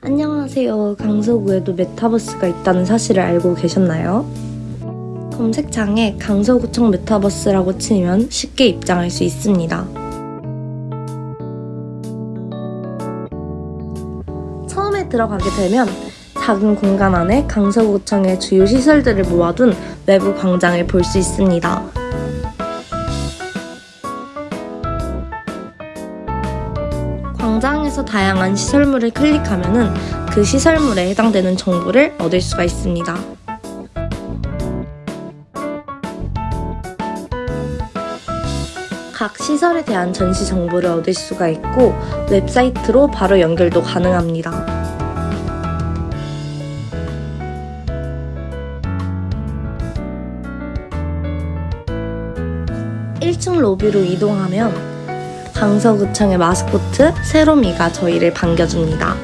안녕하세요. 강서구에도 메타버스가 있다는 사실을 알고 계셨나요? 검색창에 강서구청 메타버스라고 치면 쉽게 입장할 수 있습니다. 처음에 들어가게 되면 작은 공간 안에 강서구청의 주요 시설들을 모아둔 외부 광장을 볼 수 있습니다. 광장에서 다양한 시설물을 클릭하면 그 시설물에 해당되는 정보를 얻을 수가 있습니다. 각 시설에 대한 전시 정보를 얻을 수가 있고 웹사이트로 바로 연결도 가능합니다. 1층 로비로 이동하면 강서구청의 마스코트 세로미가 저희를 반겨줍니다.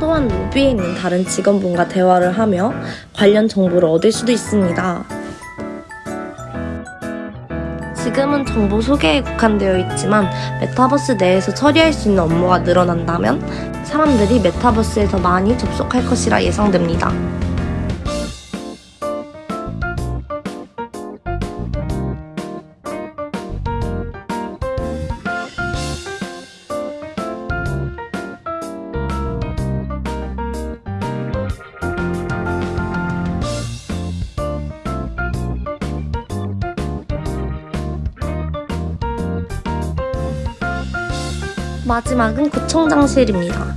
또한 로비에 있는 다른 직원분과 대화를 하며 관련 정보를 얻을 수도 있습니다. 지금은 정보 소개에 국한되어 있지만 메타버스 내에서 처리할 수 있는 업무가 늘어난다면 사람들이 메타버스에 더 많이 접속할 것이라 예상됩니다. 마지막은 구청장실입니다.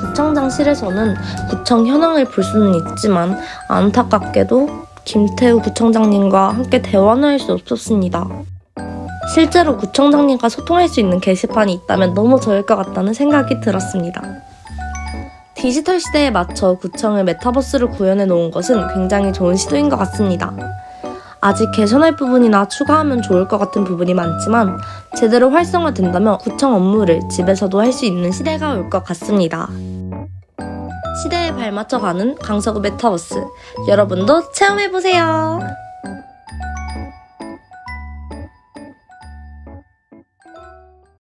구청장실에서는 구청 현황을 볼 수는 있지만 안타깝게도 김태우 구청장님과 함께 대화는 할 수 없었습니다. 실제로 구청장님과 소통할 수 있는 게시판이 있다면 너무 좋을 것 같다는 생각이 들었습니다. 디지털 시대에 맞춰 구청을 메타버스로 구현해 놓은 것은 굉장히 좋은 시도인 것 같습니다. 아직 개선할 부분이나 추가하면 좋을 것 같은 부분이 많지만 제대로 활성화된다면 구청 업무를 집에서도 할 수 있는 시대가 올 것 같습니다. 시대에 발맞춰 가는 강서구 메타버스 여러분도 체험해보세요.